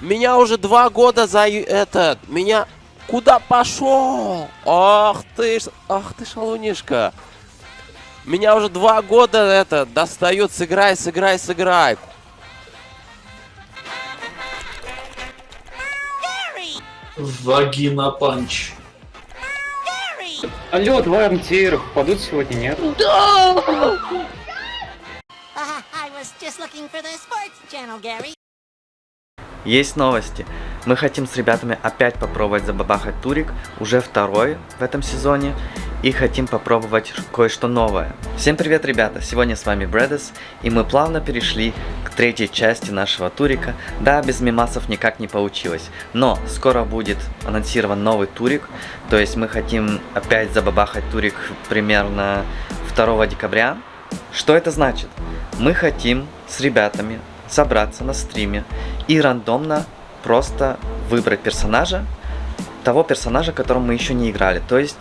Меня уже два года за этот. Меня куда пошел? Ах ты, ж- ах ты шалунишка. Меня уже два года это достают. Сыграй, сыграй, сыграй. Вагина панч. Алло, два МТР падут сегодня, нет? Uh, I was just looking for the sports channel, Gary. Есть новости. Мы хотим с ребятами опять попробовать забабахать турик, уже второй в этом сезоне, и хотим попробовать кое-что новое. Всем привет, ребята! Сегодня с вами Брэдес, и мы плавно перешли к третьей части нашего турика. Да, без мимасов никак не получилось, но скоро будет анонсирован новый турик, то есть мы хотим опять забабахать турик примерно 2 декабря. Что это значит? Мы хотим с ребятами собраться на стриме и рандомно просто выбрать персонажа, того персонажа, которым мы еще не играли. То есть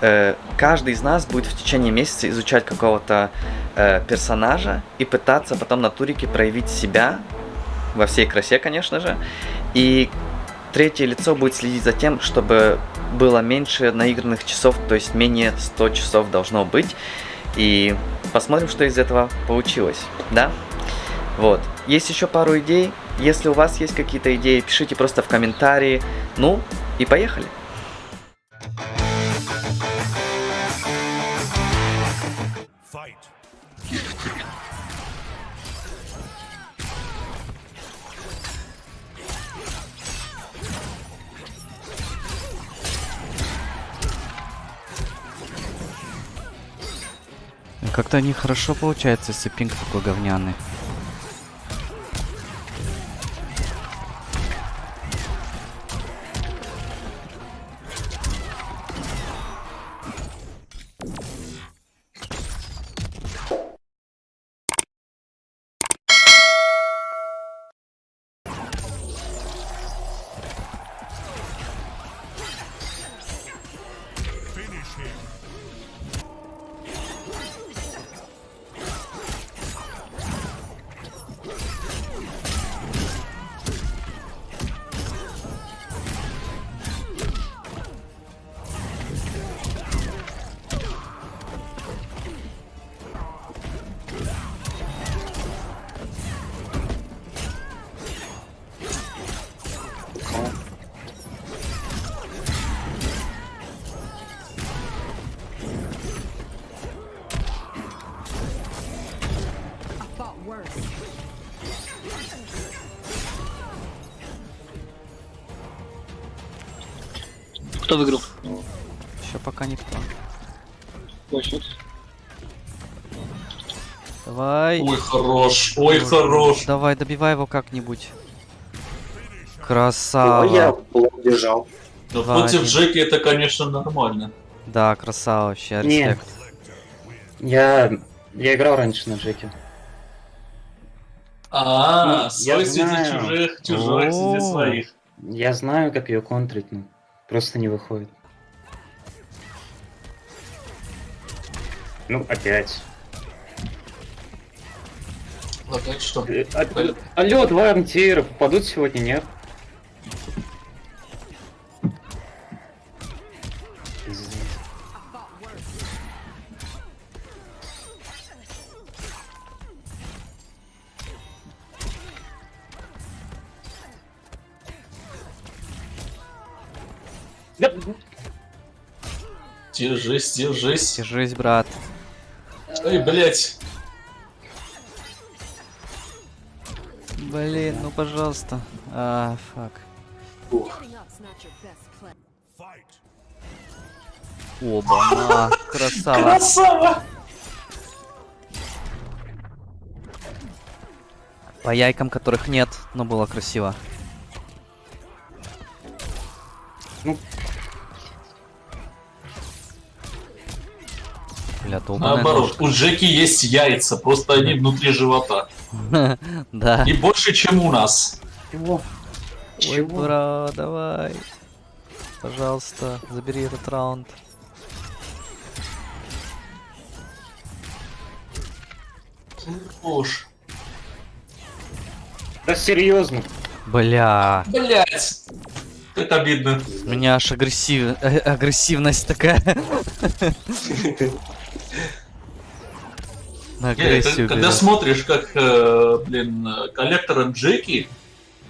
э, каждый из нас будет в течение месяца изучать какого-то э, персонажа и пытаться потом на турике проявить себя во всей красе, конечно же. И третье лицо будет следить за тем, чтобы было меньше наигранных часов, то есть менее 100 часов должно быть. И посмотрим, что из этого получилось, да? Вот. Есть еще пару идей. Если у вас есть какие-то идеи, пишите просто в комментарии. Ну, и поехали. Как-то нехорошо получается, если пинг такой говняный. Кто выиграл? Еще пока никто. Ой, счет. Давай. Ой, хорош, ой, хорош. Давай, добивай его как-нибудь. я Красава. бежал. Но Два, против один. Джеки это, конечно, нормально. Да, красава вообще, респект. Я... Я играл раньше на Джеке. А, Ну, свой я среди знаю. чужих, чужой среди О. своих. Я знаю, как ее контрить, но просто не выходит. Ну, опять. Опять что? Э, а- Алло, два МТР попадут сегодня, нет? Держись, держись. Держись, брат. Эй, блять. Блин, ну пожалуйста. А, фак. Оба, на, красава. Красава! По яйкам, которых нет, но было красиво. Ну. Долбаная Наоборот, у Джеки есть яйца, просто они внутри живота. ножка. Да. И больше, чем у нас. чего? Ой, Чего? бра, давай. Пожалуйста, забери этот раунд. Уж. Да серьезно. Бля, Блять! Как обидно. у меня аж агрессив... э, агрессивность такая. На агрессию когда берет. смотришь, как, э, блин, коллекторы Джеки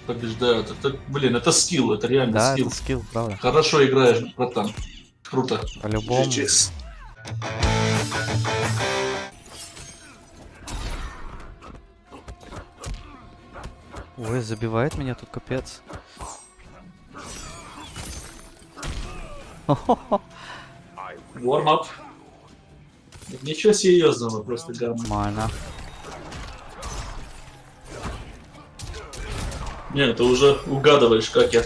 побеждают, это, блин, это скилл, это реально Да, скилл. это скилл, правда. Хорошо играешь, братан. Круто. По-любому. Ой, забивает меня тут капец. Warm-up. Ничего серьезного, просто гамма. Нормально. Не, ты уже угадываешь, как я.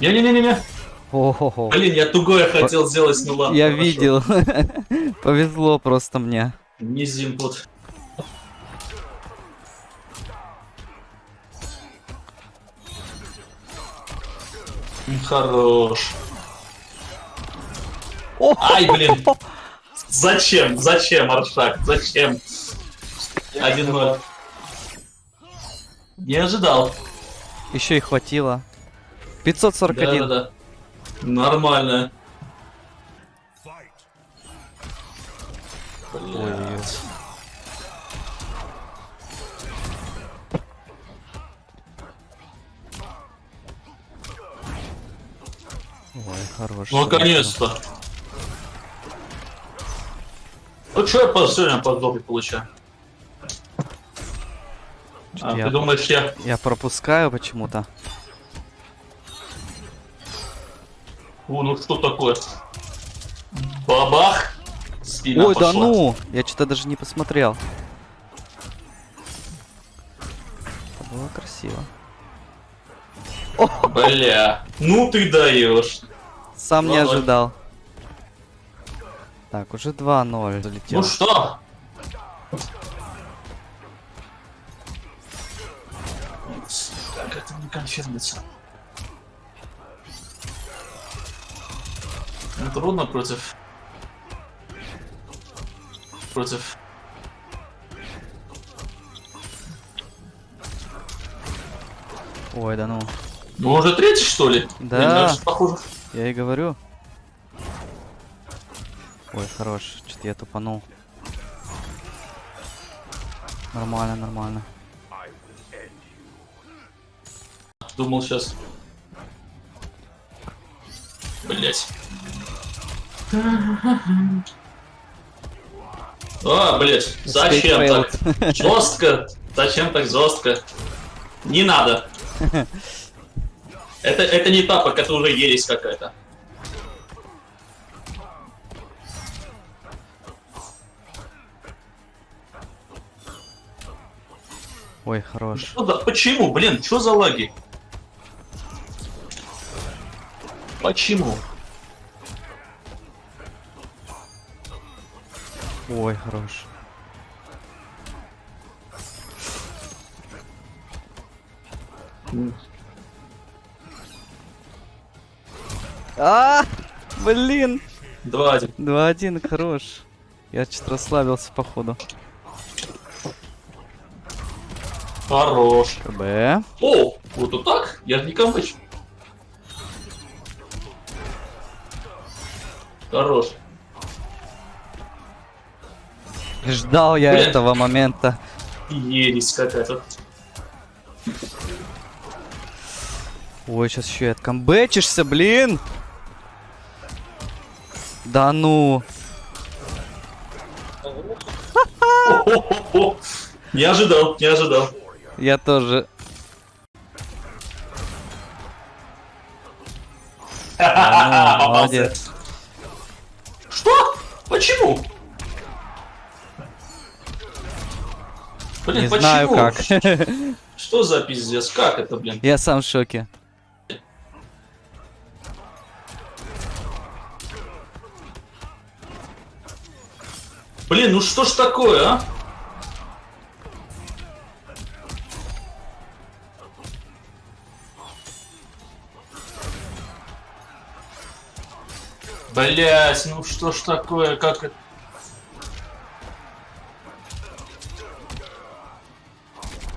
Не-не-не-не-не. Ого. Блин, я тугое хотел сделать, ну ладно. Я хорошо. видел. Повезло просто мне. Не зимпут. Хорош. Ай, блин. Зачем? Зачем, Аршак? Зачем? 1-0. Не ожидал. Еще и хватило. 541. Да-да-да. Нормально. Ой-ой-ой. Ой, хорош. Ну, наконец-то. Ну, что я по- сегодня по жопе получаю? А, Я- ты думаешь, я... Я пропускаю почему-то. О, ну что такое? Бабах! Спина Ой, да пошла. ну! Я что-то даже не посмотрел. Это было красиво. Бля. Ну ты даешь. Сам не 2:0. ожидал. Так, уже 2-0 залетел. Ну что? Как это не конфирмится? Ну, трудно против... Против... Ой, да ну. Ну, уже третий, что ли? Да. Блин, похоже. Я и говорю. Ой, хорош. Что-то я тупанул. Нормально, нормально. Думал сейчас. Блять. А, блять, зачем так? Жестко. Зачем так жестко? Не надо. Это, это не тапок, это уже ересь какая-то. Ой, хорош. Что за- Почему, блин, что за лаги? Почему? Ой, хорош. А, блин. Два один. 2-1, хорош. Я что-то расслабился, походу. Хорош. КБ. О, вот вот так? Я же не камбэч. Хорош. Ждал я Блин. этого момента. Ересь какая-то. Ой, сейчас еще и откомбэчишься, блин. Да ну. Не ожидал, не ожидал. Я тоже. Ну, молодец. Что? Почему? Блин, Не почему? знаю как. Что за пиздец? Как это, блин? Я сам в шоке. Блин, ну что ж такое, а? Блять, ну что ж такое, как это?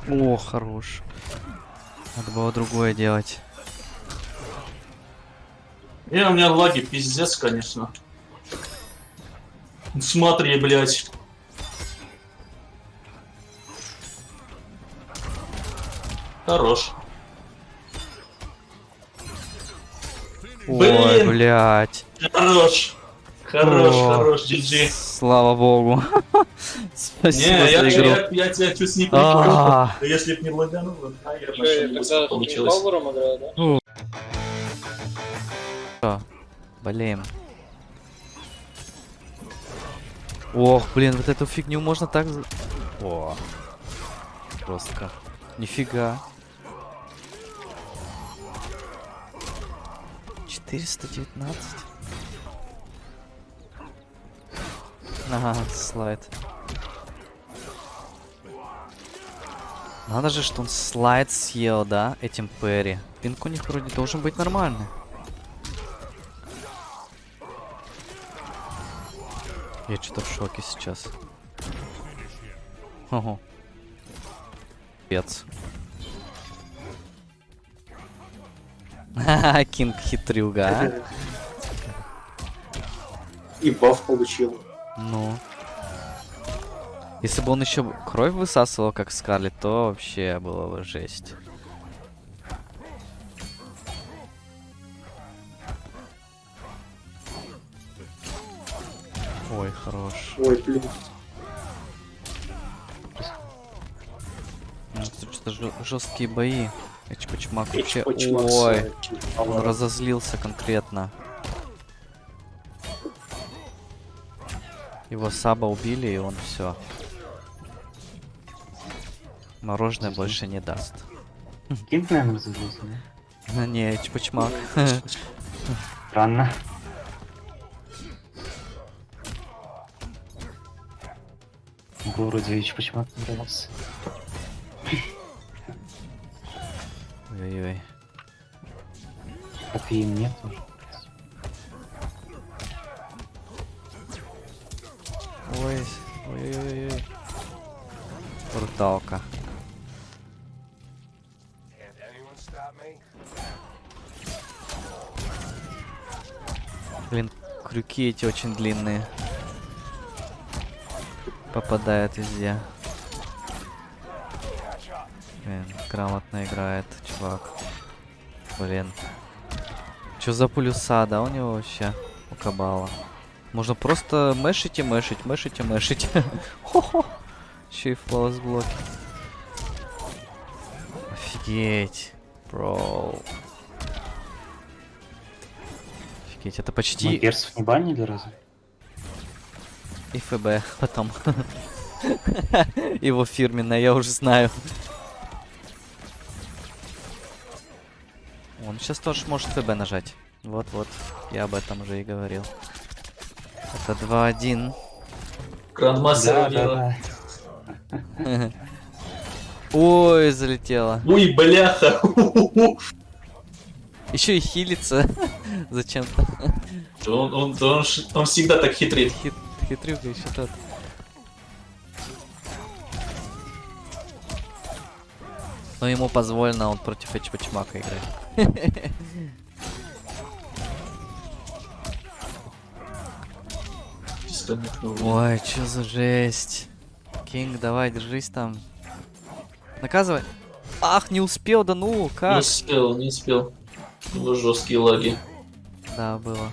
О, хорош. Надо было другое делать. Не, у меня лаги пиздец, конечно. Смотри, блядь. Хорош. Блин. блядь. Хорош. Хорош, О, хорош, GG. Слава богу. Спасибо Не, я, за игру. я, я тебя чуть не прикрыл. А, Если б не лагануло, наверное, Что, что-нибудь тогда получилось. Пауэром играю, да? Блин. Ох, блин, вот эту фигню можно так... за- О, жестко. Нифига. 419. Ага, слайд. Надо же, что он слайд съел, да, этим Перри. Пинк у них вроде должен быть нормальный. Я что-то в шоке сейчас. Ого. Пец. Ха-ха, Кинг хитрюга, а? И баф получил. Ну. Если бы он еще кровь высасывал, как Скарлет, то вообще было бы жесть. Ой, хорош. Ой, блин. Ну, Что-то жесткие бои. Эчпачмак вообще. Ой, э, он разозлился конкретно. Его саба убили, и он все. Мороженое больше не даст. Кинг, наверное, разозлился, да? Ну, Не, чпачмак. Странно. Вроде почему нравился. Ой-ой-ой. Так и мне тоже. Ой, ой-ой-ой. Бруталка. Блин, крюки эти очень длинные. Попадают везде. Блин, грамотно играет, чувак. Блин. Чё за полюса, да, у него вообще? У Кабала. Можно просто мэшить и мэшить, мэшить и мэшить. Хо-хо. Еще и флоус блоки. Офигеть. Бро. Офигеть, это Мы почти персов не банили разве? и ФБ потом. Его фирменное, я уже знаю. Он сейчас тоже может ФБ нажать. Вот-вот, я об этом уже и говорил. Это 2-1. Грандмастер Да, да, да. Ой, залетело. Ой, бляха. Еще и хилится. Зачем-то. Он, он, он, он всегда так хитрит. Хит, хитрюга еще тот. Но ему позволено, он против Эчпачмака играет. Ой, что за жесть. Кинг, давай, держись там. Наказывай. Ах, не успел, да ну, Не как? успел, не успел. У него жесткие лаги. Да, было.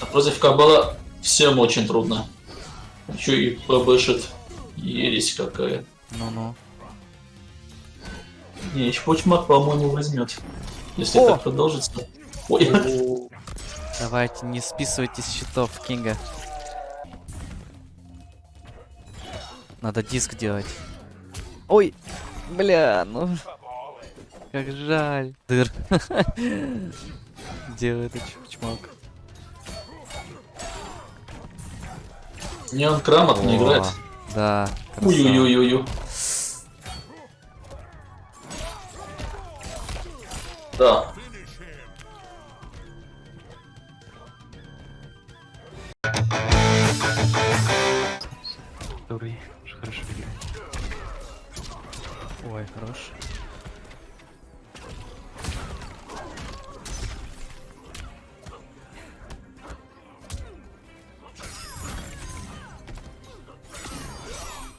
А против Кабала всем очень трудно. Еще и побышит. Ересь какая. Ну-ну. Не, Чпочмак, по-моему, возьмет. Если О! так продолжится. Ой, Давайте, не списывайте с счетов Кинга. Надо диск делать. Ой, бля, ну... Как жаль. Дыр. Делает это чмок. не он грамотно играет. Да. Ой-ой-ой-ой. Да. Который уж хорошо играет. Ой, хорош.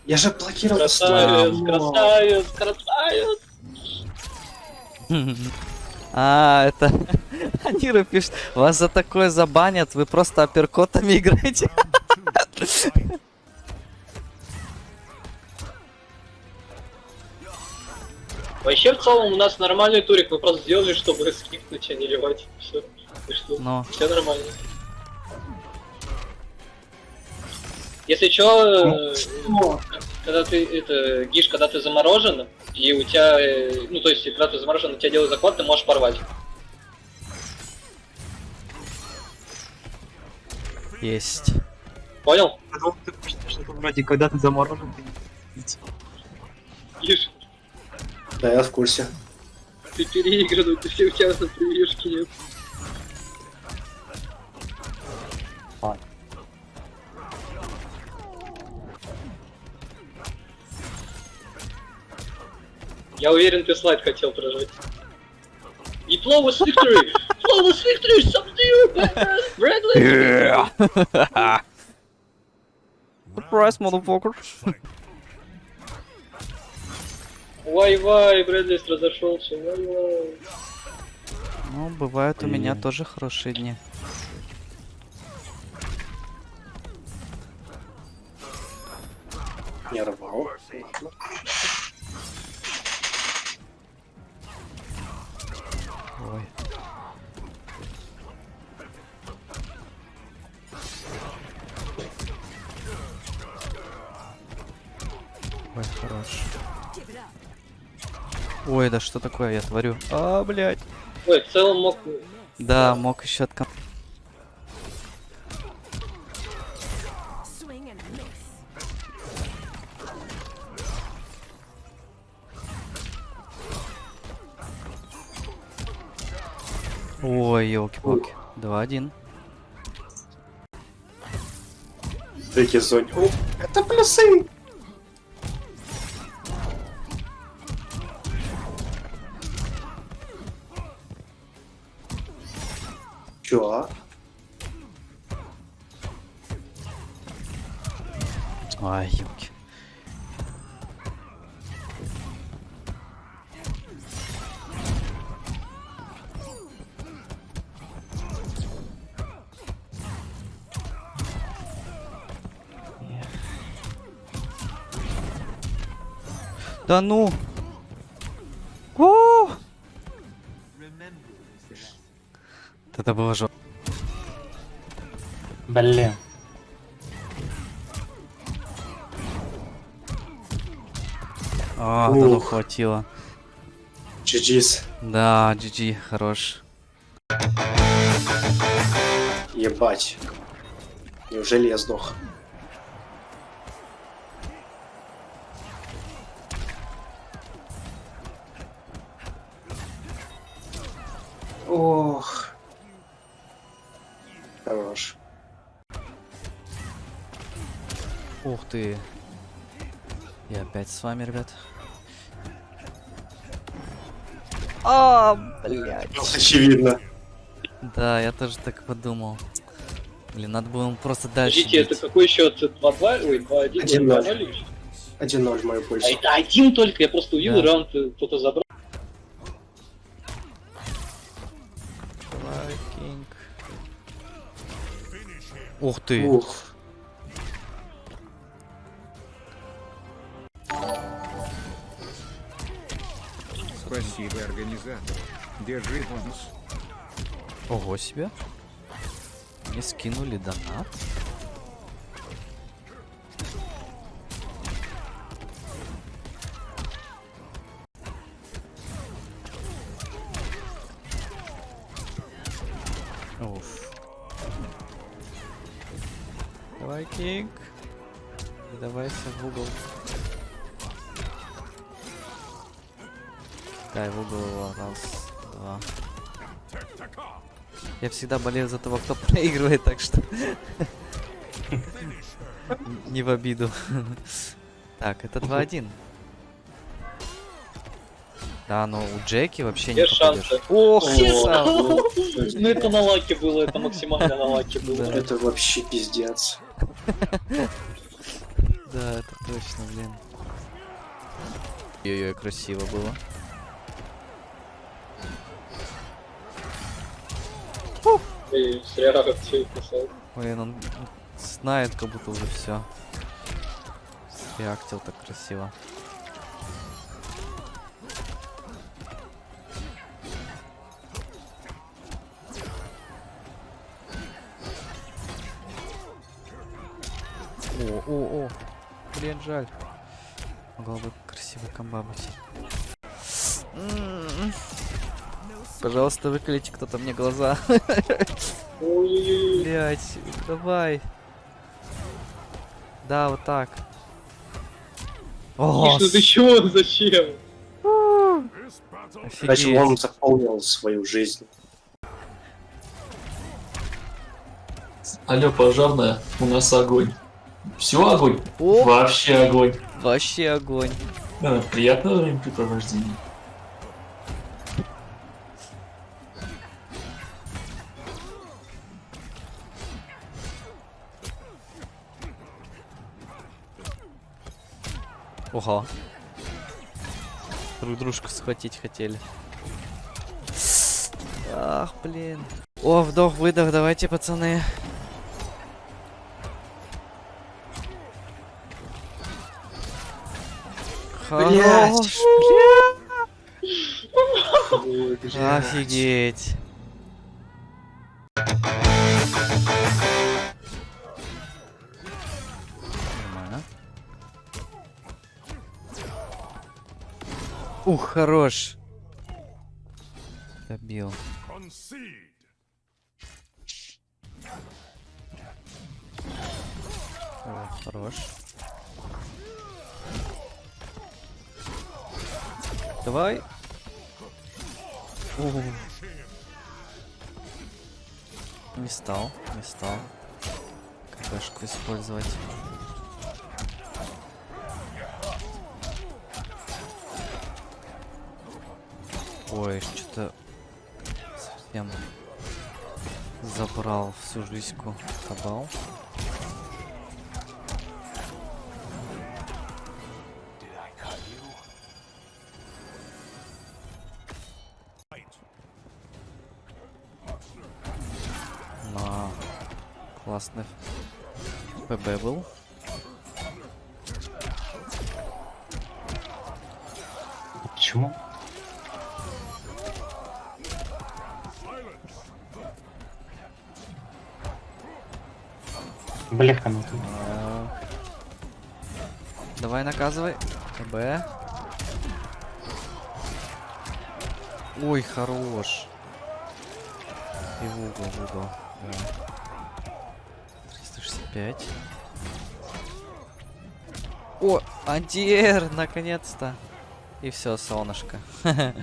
Я же блокировал. Красавец, красавец, красавец. А, это... Анира пишет, вас за такое забанят, вы просто апперкотами играете. Вообще, в целом, у нас нормальный турик, мы просто сделали, чтобы скипнуть, а не ливать. Все. что? Но, Все нормально. Если чё, э, когда ты, это, Гиш, когда ты заморожен, и у тебя, э, ну, то есть, когда ты заморожен, у тебя делают захват, ты можешь порвать. есть. Понял? Вроде когда ты заморожен, Гиш, Да, я в курсе. ты переигранный, ты все у тебя на прививки нет. Я уверен, ты слайд хотел прожать. И flawless victory! Flawless victory! Subdue! Bradley! Surprise, motherfucker. Вай-вай, Брэдли разошелся. Вай-вай. Ну, бывают у меня тоже хорошие дни. Не рвал. Ой, хорош. Ой, да что такое я творю? А, блядь. Ой, в целом мог... Да, мог еще от Ой, елки-палки. 2-1. Третий зоне. О, это плюсы! Чё? Ай, елки. Да ну! Это было жестко. Блин. А, да ну хватило. GG's. Да, GG, хорош. Ебать. Неужели я сдох? Хорош. Ух ты. Я опять с вами, ребят. А, блядь. Очевидно. Да, я тоже так подумал. Блин, надо было ему просто дальше Подождите, это какой счет? 2-2? Ой, 2-1? Один ноль. 2-0? 1-0 в мою А пользу. это один только, я просто увидел, Да. раунд э, кто-то забрал. Ух ты. Ух. Спасибо, организатор. Держи бонус. Ого себе. Мне скинули донат. Уф. Давай, Кинг. И давайся в угол. Дай в угол его. Раз, два. Я всегда болею за того, кто проигрывает, так что... Не в обиду. Так, это 2-1. Да, но у Джеки вообще не Есть попадешь. шансы. Ох. Ну это на лаке было, это максимально на лаке было. Это вообще пиздец. Да, это точно, блин. Ой-ой, красиво было. Блин, он знает, как будто уже все. Реактил так красиво. О, о, о. Блин, жаль. Могла бы красивая комба быть. Пожалуйста, выклейте кто-то мне глаза. Ой-ой-ой. Блять, давай. Да, вот так. О, ну ты чё? Зачем? Значит, он заполнил свою жизнь. Алло, пожарная, у нас огонь. Все огонь? О, Вообще огонь. вообще огонь. Да, приятного времяпрепровождения. Ого. Друг дружку схватить хотели. Ах, блин. О, вдох-выдох, давайте, пацаны. Хорош, бля. Офигеть. Нормально. Ух, хорош. Добил. О, хорош. Давай. О. Не стал, не стал. КПшку использовать. Ой, что-то совсем забрал всю жизньку кабал. Классный ПБ был. Почему? Бляха, ну ты. А. Давай наказывай. КБ. Ой, хорош. И в угол, в угол. Да. 365. О, антиэр, наконец-то. И все, солнышко.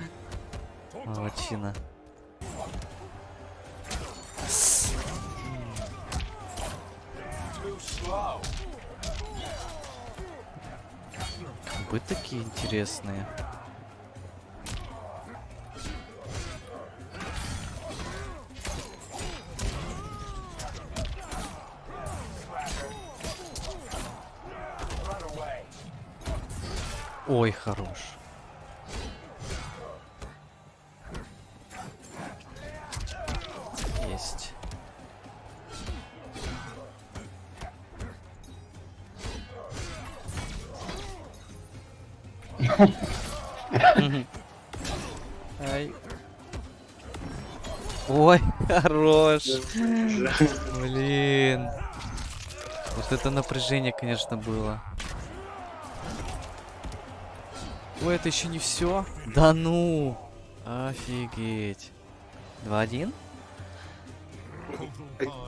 Молодчина. Вы такие интересные. Ой, хорош. Есть. Ай. Ой, хорош. Блин. Вот это напряжение, конечно, было. Ой, это еще не все. Да ну. Офигеть. 2-1?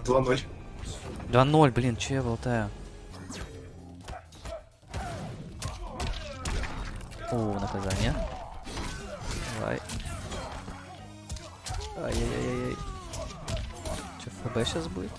2-0. 2-0, блин, че я болтаю? О, наказание. Давай. Ай-яй-яй-яй. Че, ФБ сейчас будет?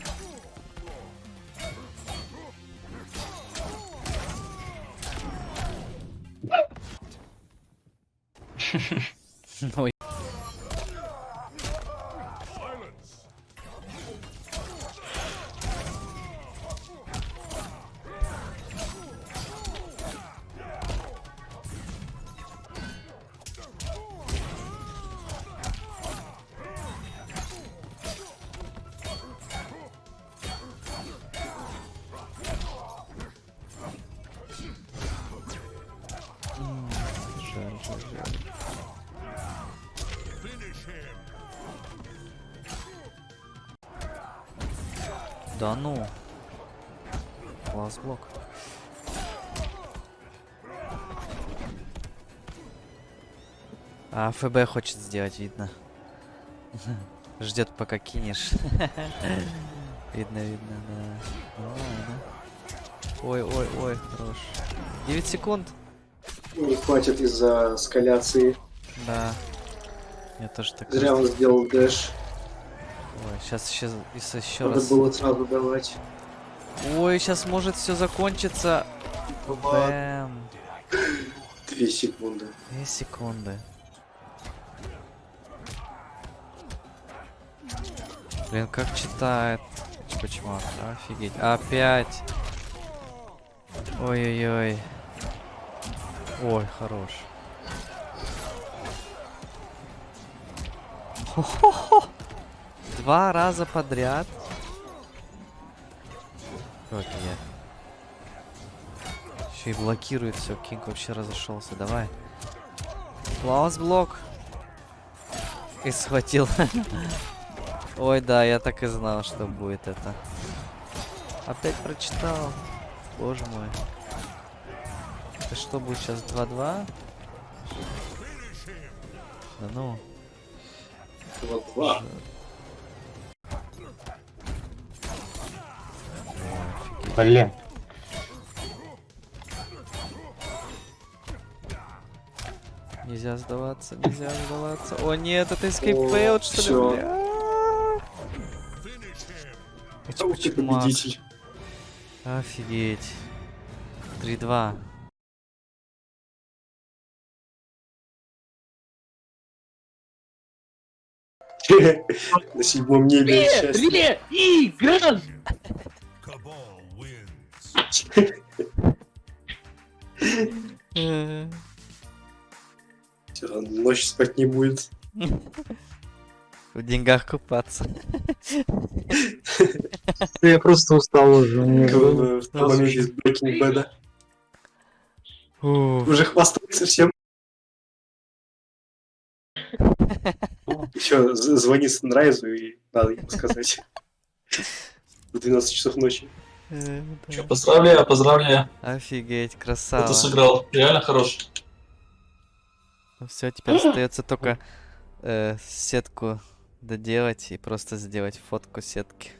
А ФБ хочет сделать, видно. Ждет пока кинешь. Видно, видно, да. Ну. Ой, ой, ой, хорош. 9 секунд. Не хватит из-за скаляции. Да. Я тоже так. Зря он сделал дэш. Ой, сейчас еще, еще Надо раз. было сразу давать. Ой, сейчас может все закончиться. Бэм. Две секунды. Две секунды. Блин, как читает. Почему? Офигеть. Опять. Ой-ой-ой. Ой, хорош. Хо-хо-хо. Два раза подряд. Окей. Еще и блокирует все. Кинг вообще разошелся. Давай. Клаус блок. И схватил. Ой, да, я так и знал, что будет это. Опять прочитал. Боже мой. Это что будет сейчас 2-2? Да ну. Два-два. Блин. Нельзя сдаваться, нельзя сдаваться. О нет, это escape failed, что ли? Ух ты, победитель. Офигеть. 3-2. На седьмом небе счастье. Э, Всё, Ночь спать не будет. В деньгах купаться. Я просто устал уже. Уже хвастается всем. Еще звони Санрайзу и надо ему сказать. В 12 часов ночи. Э. Чё, поздравляю, поздравляю. Офигеть, красава. ты сыграл. Реально хорош. Все, теперь остается только э, сетку доделать и просто сделать фотку сетки.